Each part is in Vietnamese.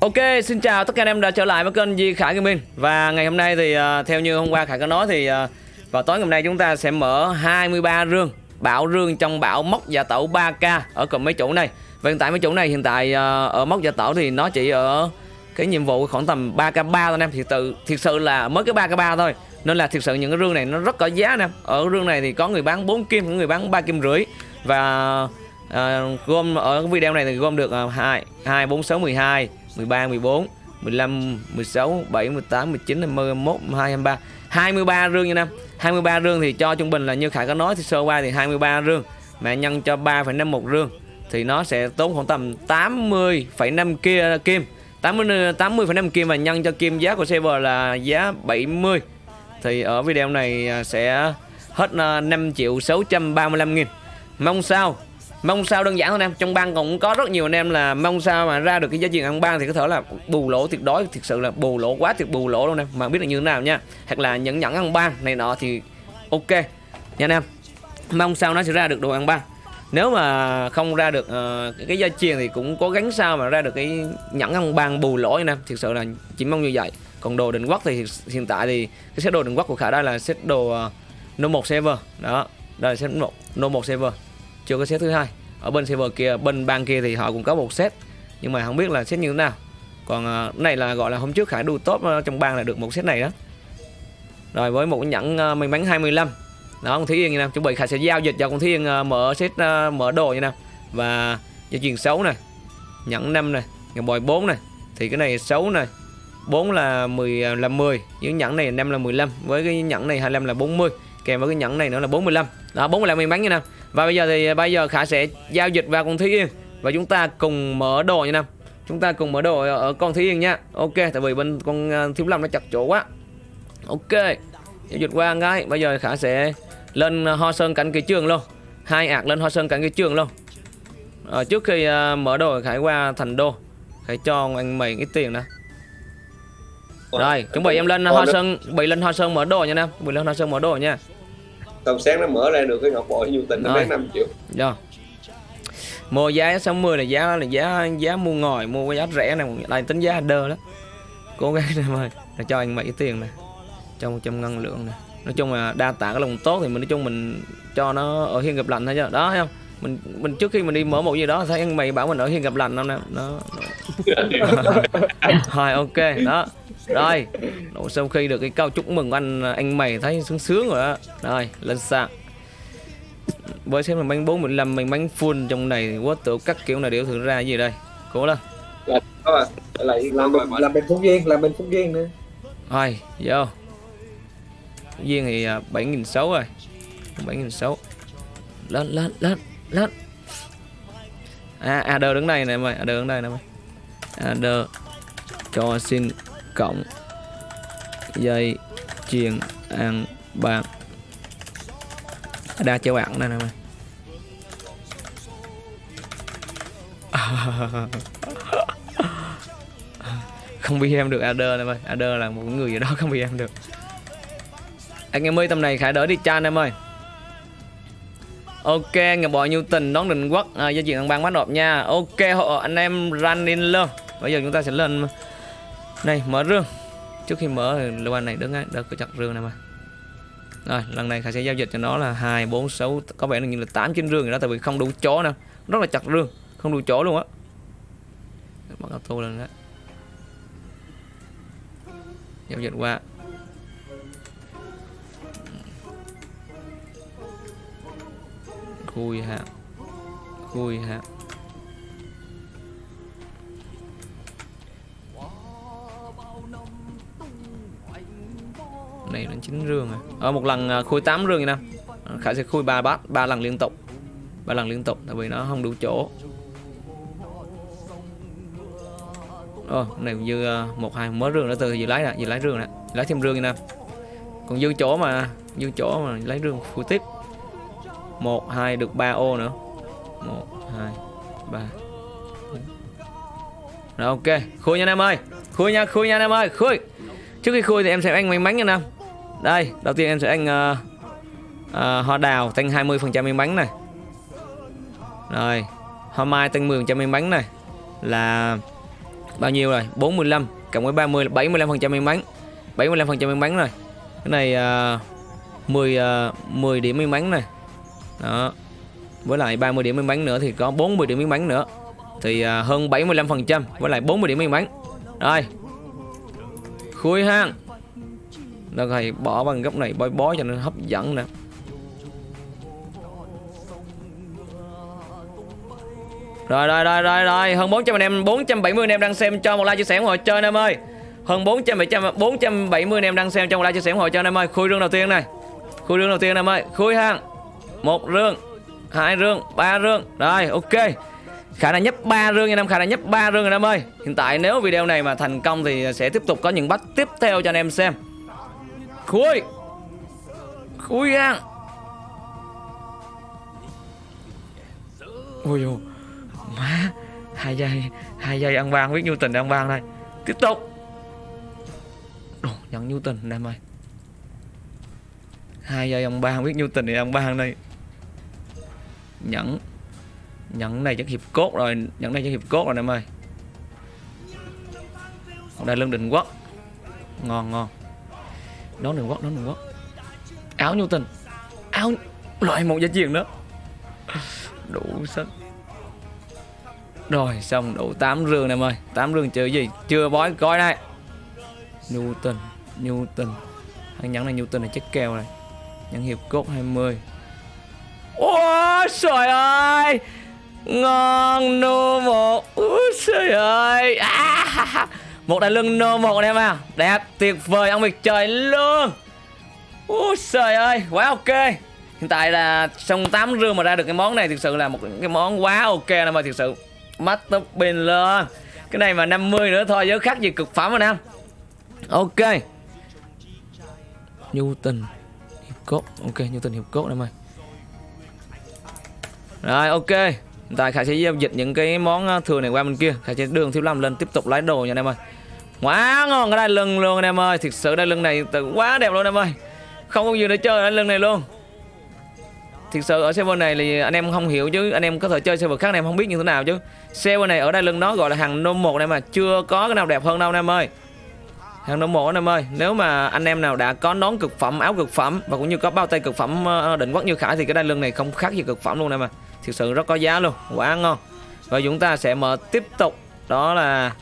Ok, xin chào tất cả anh em đã trở lại với kênh Di Khải Gaming. Và ngày hôm nay thì uh, theo như hôm qua Khải có nói thì uh, vào tối ngày hôm nay chúng ta sẽ mở 23 rương Bảo rương trong bảo móc giả tẩu 3k ở cùng mấy chủ này. Và hiện tại mấy chủ này hiện tại uh, ở móc giả tẩu thì nó chỉ ở cái nhiệm vụ khoảng tầm 3k3 thôi anh em. Thì tự, thiệt sự là mới cái 3k3 thôi. Nên là thiệt sự những cái rương này nó rất có giá anh em Ở rương này thì có người bán 4 kim, có người bán 3 kim rưỡi. Và uh, gom ở video này thì gom được uh, 2, 2, 4, 6, 12 13, 14, 15, 16, 17, 18, 19, 20, 21, 22, 23 23 rương nha năm 23 rương thì cho trung bình là như Khải có nói thì sơ qua thì 23 rương. Mà nhân cho 3,51 rương Thì nó sẽ tốn khoảng tầm 80,5 kia kim. 80,5 80 kim và nhân cho kim giá của server là giá 70 Thì ở video này à, sẽ hết à, 5 triệu 635 nghìn. Mong sao? Mong sao đơn giản thôi em. Trong bang cũng có rất nhiều anh em là mong sao mà ra được cái giá trị ăn bang thì có thể là bù lỗ tuyệt đối thực sự là bù lỗ quá tuyệt bù lỗ luôn em. Mà biết là như thế nào nha. Hoặc là những nhẫn ăn bang này nọ thì ok. Nha anh em. Mong sao nó sẽ ra được đồ ăn bang. Nếu mà không ra được uh, cái gia truyền thì cũng cố gắng sao mà ra được cái nhẫn ăn bang bù lỗ anh em. Thực sự là chỉ mong như vậy. Còn đồ định quốc thì hiện tại thì cái set đồ định quốc của khả đây là set đồ ờ, uh, no một server. Đó đây là set một no một server chưa có set thứ hai. Ở bên server kia bên bang kia thì họ cũng có một set nhưng mà không biết là set như thế nào. Còn uh, này là gọi là hôm trước khải đu top uh, trong bang là được một set này đó. Rồi với một nhẫn uh, may mắn 25 đó con Thúy Yên như nào? Chuẩn bị khải sẽ giao dịch cho con Thúy Yên uh, mở set uh, mở đồ như nào? Và dây chuyền xấu này nhẫn 5 này ngọc bòi 4 này thì cái này xấu này 4 là 10 là 10 những nhẫn này 5 là 15 với cái nhẫn này 25 là 40 kèm với cái nhẫn này nữa là 45 đó 45 may mắn như nào và bây giờ thì bây giờ Khả sẽ giao dịch vào con Thúy Yên. Và chúng ta cùng mở đồ nha Nam. Chúng ta cùng mở đồ ở con Thúy Yên nha. Ok, tại vì bên con ờ, Thiếu Lâm nó chặt chỗ quá. Ok Giao dịch qua ngay. Bây giờ Khả sẽ lên Ho Sơn cảnh cái trường luôn. Hai ạc lên Ho Sơn cảnh cái trường luôn. À, Trước khi uh, mở đồ Khải qua thành đô. Khải cho anh mày cái tiền nè. Rồi, chuẩn bị em lên Hoa Sơn, bị lên Hoa Sơn mở đồ nha Nam, bị lên Hoa Sơn mở đồ nha tầm sáng nó mở ra được cái ngọc bội nhu tình nó bán 5 triệu. Rồi mua giá 60 là giá là giá giá mua ngồi mua cái giá rẻ này đây tính giá đơ đó. Cố gắng em ơi là cho anh mấy tiền này cho 100 ngân lượng này nói chung là đa tạ cái lòng tốt thì mình nói chung mình cho nó ở hiên gặp lành thôi chứ. Đó thấy không? Mình mình trước khi mình đi mở một gì đó thấy anh mày bảo mình ở hiên gặp lành không nè? Đó rồi ok đó rồi sau khi được cái câu chúc mừng anh anh mày thấy sướng sướng rồi đó. Rồi lên sàn Với xem là bánh 415 mình bánh full trong này quá tự các kiểu này đều thử ra gì đây? Cố lên. Lại làm bên, làm bên Phúc Duyên, làm bên Phúc Duyên nữa. Rồi, vô. Phúc Duyên thì 7.600 rồi. 7.600 Lên, lên, lên, lên. À, AD đứng đây nè mày, AD đứng đây nè mày. AD cho xin cộng. Dây chuyền ăn bạc. Đa châu bạn này nè mày. Không bị em được Ader em ơi Ader là một người gì đó không bị em được. Anh em ơi tầm này khải đỡ đi chan em ơi. Ok nhà bò nhiêu tình đón định quốc. À, gia chuyện ăn ban bắt nộp nha. Ok họ anh em running luôn bây giờ chúng ta sẽ lên này mở rương. Trước khi mở lưu anh này đứng ấy đỡ có chặt rương này mà. Rồi lần này khải sẽ giao dịch cho nó là hai bốn sáu có vẻ như là tám chín rương rồi đó tại vì không đủ chỗ nè. Rất là chặt rương không đủ chỗ luôn á. Bắt auto lên đó. Giao dịch qua. Khui hạ, khui hạ. Này là chín rương à. Ở ờ, một lần à, khui 8 rương nè à, khải sẽ khui ba bát ba lần liên tục. Ba lần liên tục tại vì nó không đủ chỗ. Ồ, này này dư à, một hai mới rương nữa từ dự lấy nè dự lấy rương nè. Lấy thêm rương nè còn dư chỗ mà dư chỗ mà lấy rương khui tiếp. Một hai được 3 ô nữa. Một hai ba. Rồi ok. Khui nha anh em ơi. Khui nha khui nha anh em ơi. Khui. Trước khi khui thì em sẽ ăn may mắn nha anh em đây đầu tiên em sẽ anh uh, uh, hoa đào tăng 20% miếng bánh này. Rồi hoa mai tăng 10% miếng bánh này là bao nhiêu rồi? 45 cộng với 30 là 75% miếng bánh. 75% miếng bánh rồi cái này uh, 10 uh, 10 điểm miếng bánh này. Đó. Với lại 30 điểm miếng bánh nữa thì có 40 điểm miếng bánh nữa. Thì uh, hơn 75% với lại 40 điểm miếng bánh. rồi. Khui hang nó thầy bỏ bằng góc này bói bó cho nó hấp dẫn nè Rồi rồi rồi rồi rồi hơn 400 anh em 470 anh em đang xem cho một like chia sẻ ủng hộ chơi anh em ơi. Hơn 400 470 anh em đang xem cho một like chia sẻ ủng hộ cho anh em ơi. Khui rương đầu tiên này. Khui rương đầu tiên anh em ơi. Khui hang. Một rương, hai rương, ba rương. Rồi ok. Khả năng nhấp 3 rương anh em, khả năng nhấp 3 rương anh em ơi. Hiện tại nếu video này mà thành công thì sẽ tiếp tục có những bắt tiếp theo cho anh em xem. Khui. Khui hang. Ôi dồi má hai giây hai giây ăn ban biết nhu tình ăn ban đây. Tiếp tục. Đồ, nhận nhu tình em ơi hai giây ăn ban biết nhu tình thì ăn ban đây. Nhẫn nhẫn này chắc hiệp cốt rồi nhẫn này chắc hiệp cốt rồi em ơi đây lưng định quốc. Ngon ngon đón đường quốc đón đường quốc áo nhu tình áo loại một giá truyền đó. Đủ sách rồi xong đủ 8 rương em ơi. 8 rương chơi gì? Chưa bói coi đây. Nhu tình nhu tình thằng nhẫn này nhu tình này chất kèo này. Nhẫn hiệp cốt 20 ôi trời ơi. Ngon nô một. Ôi trời ơi. À, một đại lưng nô một anh em à. Đẹp tuyệt vời, ông việc trời luôn. Ôi trời ơi, quá ok. Hiện tại là trong 8 rương mà ra được cái món này thực sự là một cái món quá ok em mà thực sự mắt tóc pin luôn. Cái này mà 50 nữa thôi, giới khác gì cực phẩm anh em. Ok. Nhu tình hiệp cốt. Ok nhu tình hiệp cốt em ơi rồi, ok. Hiện tại khải sẽ giao dịch những cái món ờ, thừa này qua bên kia. Khải sẽ đường thiếu lâm lên tiếp tục lái đồ nha anh em ơi quá ngon cái đai lưng luôn anh em ơi, thực sự đai lưng này quá đẹp luôn anh em ơi. Không có gì để chơi đai lưng này luôn. Thực sự ở server này thì anh em không hiểu chứ, anh em có thể chơi server khác anh em không biết như thế nào chứ. Server này ở đây lưng nó gọi là hàng nôm một này mà, chưa có cái nào đẹp hơn đâu anh em ơi. Hàng nôm một anh em ơi, nếu mà anh em nào đã có nón cực phẩm, áo cực phẩm và cũng như có bao tay cực phẩm ờ, định quốc như khải thì cái đai lưng này không khác gì cực phẩm luôn em mà thực sự rất có giá luôn, quá ngon. Và chúng ta sẽ mở tiếp tục, đó là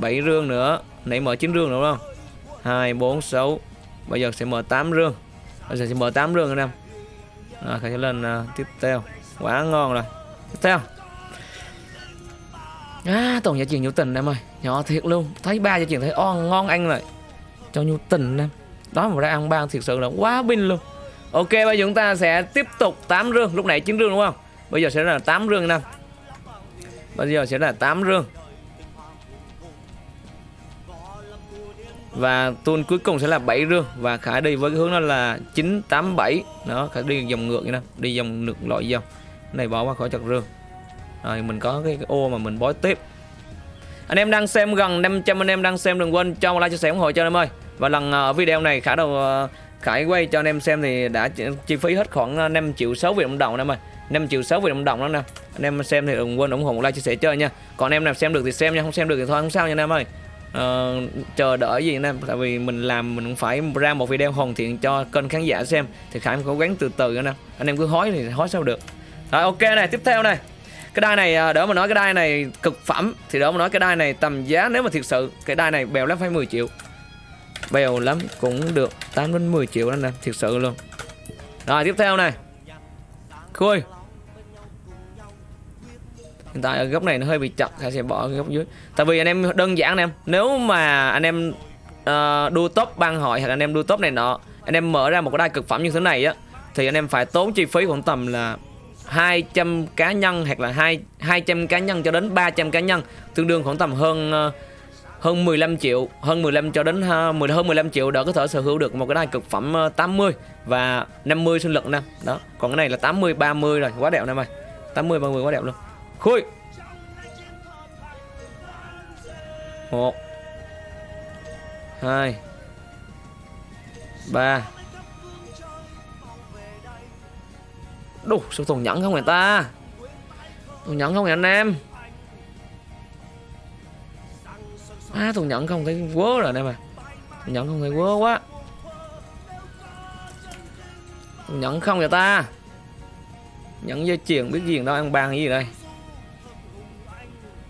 7 rương nữa. Nãy mở 9 rương đúng không? Hai bốn sáu. Bây giờ sẽ mở 8 rương. Bây giờ sẽ mở 8 rương anh em. Rồi khải sẽ lên uh, tiếp theo. Quá ngon rồi. Tiếp theo. À tổng giá chuyện nhu tình em ơi. Nhỏ thiệt luôn. Thấy ba giá chuyện thấy on ngon anh rồi cho nhu tình em. Đó mà ra ăn ban thiệt sự là quá binh luôn. Ok bây giờ chúng ta sẽ tiếp tục 8 rương. Lúc nãy 9 rương đúng không? Bây giờ sẽ là 8 rương năm bây giờ sẽ là 8 rương. Và tuôn cuối cùng sẽ là 7 rương. Và khải đi với cái hướng đó là 987 đó khải đi dòng ngược như nào đi dòng ngược loại dòng này bỏ qua khỏi chặt rương. Rồi mình có cái, cái ô mà mình bói tiếp. Anh em đang xem gần 500 anh em đang xem đừng quên cho một like chia sẻ ủng hộ cho anh em ơi. Và lần ở video này khải đầu ờ, khải quay cho anh em xem thì đã chi phí hết khoảng ờ, 5 triệu 6 Việt Nam đồng anh em ơi. 5 triệu 6 Việt Nam đồng đó nè. Anh em xem thì đừng quên ủng hộ một like chia sẻ chơi nha. Còn anh em nào xem được thì xem nha. Không xem được thì thôi không sao nha anh em ơi uh, chờ đợi gì anh em tại vì mình làm mình cũng phải ra một video hoàn thiện cho kênh khán giả xem. Thì khải cố gắng từ từ nữa nè. Anh em cứ hói thì hói sao được. Rồi ok này tiếp theo này. Cái đai này à, đỡ mà nói cái đai này cực phẩm thì đỡ mà nói cái đai này tầm giá nếu mà thiệt sự cái đai này bèo lắm phải 10 triệu. Bèo lắm cũng được 8 đến 10 triệu đó nè thiệt sự luôn. Rồi tiếp theo này. Khui hiện tại ở góc này nó hơi bị chặt Khải sẽ bỏ cái góc dưới. Tại vì anh em đơn giản anh em nếu mà anh em uh, đua top băng hội hoặc anh em đua top này nọ anh em mở ra một cái đai cực phẩm như thế này á thì anh em phải tốn chi phí khoảng tầm là 200 cá nhân hoặc là 2 200 cá nhân cho đến 300 cá nhân tương đương khoảng tầm hơn ờ, hơn 15 triệu hơn 15 cho đến ờ, 10 hơn 15 triệu để có thể sở hữu được một cái đai cực phẩm 80 và 50 sinh lực nè. Đó còn cái này là 80 30 rồi quá đẹp nè mày. 80 30 quá đẹp luôn khui một. Hai. Ba. Đủ, sao thùng nhẫn không người ta? Thùng nhẫn không người anh em? À thùng nhẫn không thấy quớ rồi anh em à. Thùng nhẫn không thấy quớ quá. Thùng nhẫn không người ta? Nhẫn dây chuyền, biết gì đâu ăn bàn gì đây?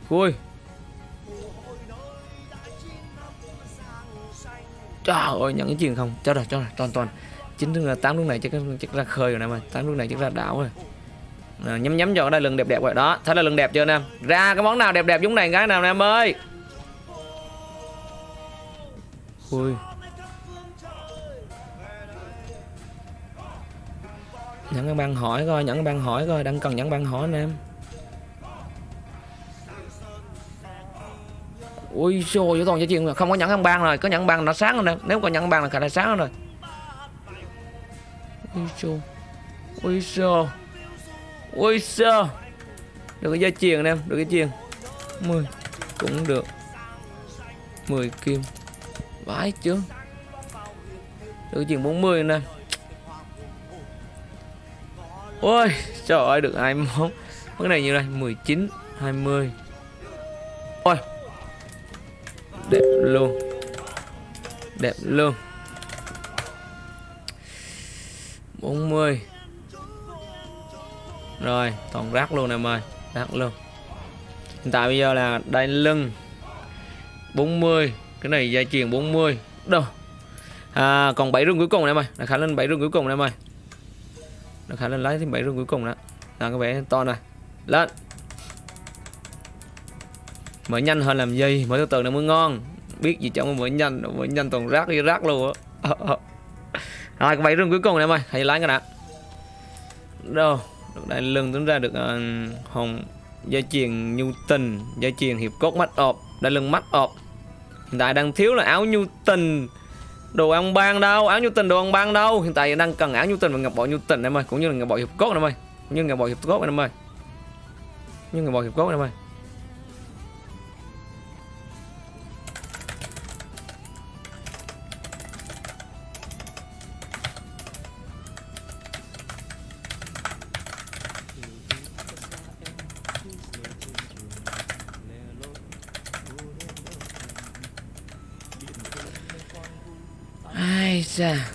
Ui. Trời ơi nhận cái chuyện không? Cho rồi cho rồi toàn toàn. Chín là tám lúc này chắc chắc ra khơi rồi nè mà tám lúc này chắc ra đảo rồi. À, nhắm nhắm cho đây lưng đẹp đẹp vậy đó thấy là lưng đẹp chưa nè ra cái món nào đẹp đẹp giống này cái nào nè em ơi? Ui. Nhẫn cái băng hỏi coi nhẫn cái băng hỏi coi đang cần nhẫn băng hỏi anh ui xô toàn cho chuyện không có nhẫn ăn ban rồi, có nhẫn ban nó sáng rồi nếu có nhẫn ban là khả năng sáng rồi. Ui xô ui xô ui xô được cái dây chuyền em được cái chuyền 10 cũng được. 10 kim. Vãi chứ. Được cái chuyền 40 nè. Ôi, trời ơi, được 21 cái này như đây? 19 20 đẹp luôn đẹp luôn 40 rồi toàn rác luôn em ơi. Rác luôn. Hiện tại bây giờ là đai lưng. 40 cái này dây chuyền 40 đâu? À, còn 7 rương cuối cùng em ơi. Là khả lên 7 rương cuối cùng em ơi. Là khả lên lấy thêm 7 rương cuối cùng đó là cái vẻ to này. Lên mở nhanh hơn làm gì mở từ từ nó mới ngon. Biết gì chẳng mở nhanh mở nhanh toàn rác đi rác luôn á. Ờ, ờ. Rồi cái bảy rương cuối cùng này em ơi hãy lái cái đã. Đâu? Đại lưng tính ra được uh, hồng gia truyền nhu tình gia truyền hiệp cốt mắt ọp. Đại lưng mắt ọp. Hiện tại đang thiếu là áo nhu tình. Đồ ăn ban đâu? Áo nhu tình đồ ăn ban đâu? Hiện tại đang cần áo nhu tình và ngọc bội nhu tình em ơi cũng như là ngọc bội hiệp cốt em ơi. Cũng như ngọc bội hiệp cốt em ơi. Như ngọc bội hiệp cốt em ơi. Ây da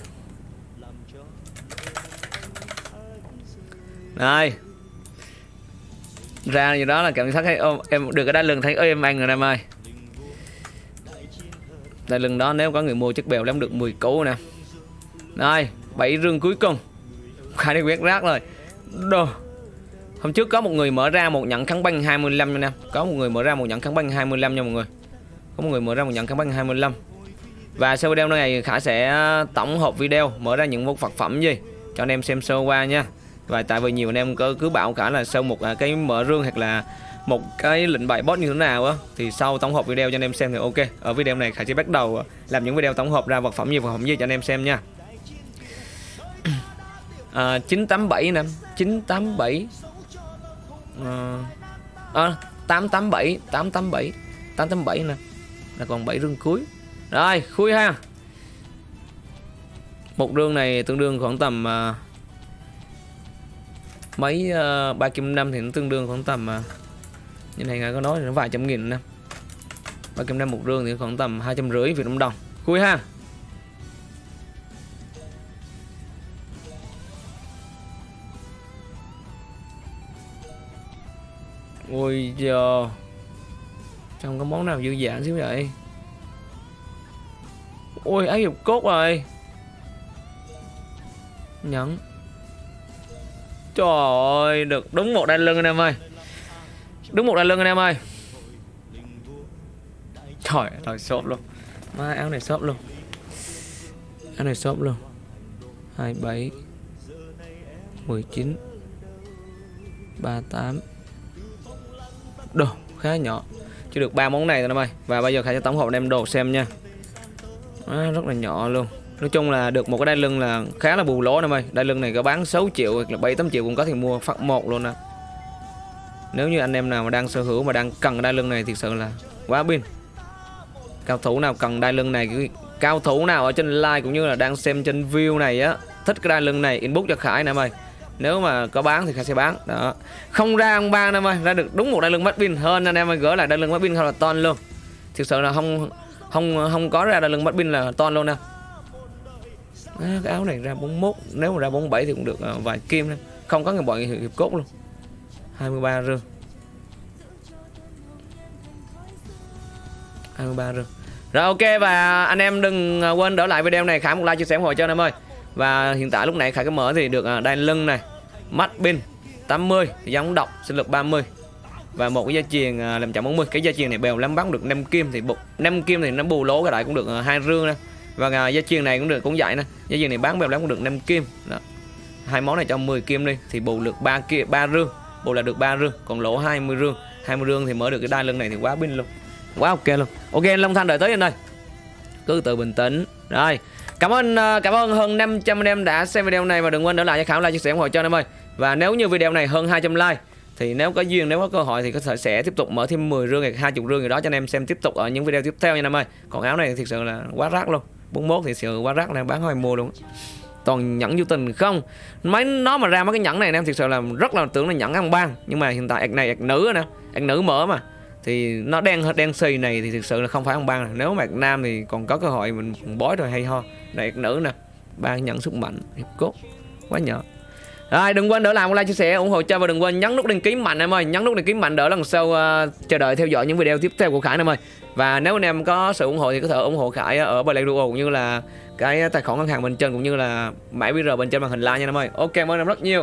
Này. Ra như đó là cảm giác thấy ôm em được cái đai lưng thấy ơi em anh rồi em ơi. Đai lưng đó nếu có người mua chất bèo lắm được 10 cú nè. Này, bảy rương cuối cùng. Khai đi quét rác rồi. Đồ. Hôm trước có một người mở ra một nhận kháng băng 25 nha Có một người mở ra một nhận kháng băng 25 nha mọi người. Có một người mở ra một nhận kháng băng 25 và sau video này Khả sẽ ờ, tổng hợp video mở ra những một vật phẩm gì cho anh em xem sơ qua nha. Và tại vì nhiều anh em cứ, cứ bảo Khả là sau một ờ, cái mở rương hoặc là một cái lệnh bài boss như thế nào á thì sau tổng hợp video cho anh em xem thì ok. Ở video này Khả sẽ bắt đầu ờ, làm những video tổng hợp ra vật phẩm gì vật phẩm gì cho anh em xem nha. À, 987 nè 987 à, à, 887 887 887 nè là còn 7 rương cuối rồi khui ha. Một đường này tương đương khoảng tầm uh, Mấy uh, 3 kim năm thì nó tương đương khoảng tầm uh, Như này ngài có nói thì nó vài trăm nghìn năm 3 kim năm một đường thì khoảng tầm hai trăm rưỡi Việt Nam đồng. Khui ha. Ôi giờ Trong có món nào dư dả xíu vậy? Ôi ái hiệp cốt rồi. Nhẫn. Trời ơi, Được đúng một đai lưng anh em ơi. Đúng một đai lưng anh em ơi. Trời ơi shop luôn. Má, áo này shop luôn. Áo này shop luôn. 27 19 38 Đồ, khá nhỏ. Chỉ được ba món này thôi em ơi. Và bây giờ Khải sẽ tổng hợp đem đồ xem nha à, rất là nhỏ luôn. Nói chung là được một cái đai lưng là khá là bù lỗ em ơi đai lưng này có bán 6 triệu hoặc là 7 8 triệu cũng có thể mua phát một luôn nè. Nếu như anh em nào mà đang sở hữu mà đang cần đai lưng này thì sự là quá pin. Cao thủ nào cần đai lưng này cao thủ nào ở trên like cũng như là đang xem trên view này á thích cái đai lưng này inbox cho Khải nè em ơi nếu mà có bán thì Khải sẽ bán. Đó. Không ra ông ba em ơi ra được đúng một đai lưng mắt pin. Hơn anh em ơi gỡ lại đai lưng mắt pin không là ton luôn. Thực sự là không không không có ra lưng bắt pin là toan luôn nè. À, cái áo này ra 41 nếu mà ra 47 thì cũng được à, vài kim nè. Không có người bọn hiệp, hiệp cốt luôn. 23 rương 23 rương rồi ok và anh em đừng à, quên đỡ lại video này. Khả một like chia sẻ ủng hộ cho anh em ơi. Và hiện tại lúc này khả cái mở thì được à, đai lưng này mắt pin 80 giống độc sinh lực 30 và một cái gia truyền à, làm chậm 40 cái gia truyền này bèo lắm, bắn được 5 kim thì bục 5 kim thì nó bù lỗ cái đại cũng được à, hai rương nè và à, gia truyền này cũng được, cũng vậy nè gia truyền này bán bèo lắm cũng được 5 kim. Đó. Hai món này cho 10 kim đi, thì bù được ba kia ba rương. Bù là được ba rương, còn lỗ 20 rương. 20 rương thì mở được cái đai lưng này thì quá pin luôn. Quá ok luôn. Ok, anh Long Thanh đợi tới anh ơi cứ từ bình tĩnh. Rồi. Cảm ơn cảm ơn hơn 500 anh em đã xem video này và đừng quên để lại cho khảo like, chia sẻ ủng hộ cho anh em ơi. Và nếu như video này hơn 200 like thì nếu có duyên, nếu có cơ hội thì có thể sẽ tiếp tục mở thêm 10 rương hay 20 rương gì đó cho anh em xem tiếp tục ở những video tiếp theo nha em ơi. Còn áo này thực sự là quá rác luôn. 41 thì sự quá rác này bán hoài mua luôn. Toàn nhẫn vô tình không? Mấy nó mà ra mấy cái nhẫn này em thực sự là rất là tưởng là nhẫn ăn ban. Nhưng mà hiện tại ạc này ạc nữ nè, ạc nữ mở mà. Thì nó đen đen xì này thì thực sự là không phải ăn ban nếu mà ạc nam thì còn có cơ hội mình bói rồi hay ho. Này ạc nữ nè, ba nhẫn sức mạnh, hiệp cốt, quá nhỏ rồi đừng quên đỡ làm một like chia sẻ ủng hộ cho và đừng quên nhấn nút đăng ký mạnh em ơi. Nhấn nút đăng ký mạnh đỡ lần sau uh, chờ đợi theo dõi những video tiếp theo của Khải em ơi. Và nếu anh em có sự ủng hộ thì có thể ủng hộ Khải ở Play Duo cũng như là cái tài khoản ngân hàng bên trên cũng như là mã QR bên trên màn hình like nha em ơi. Ok cảm ơn em rất nhiều.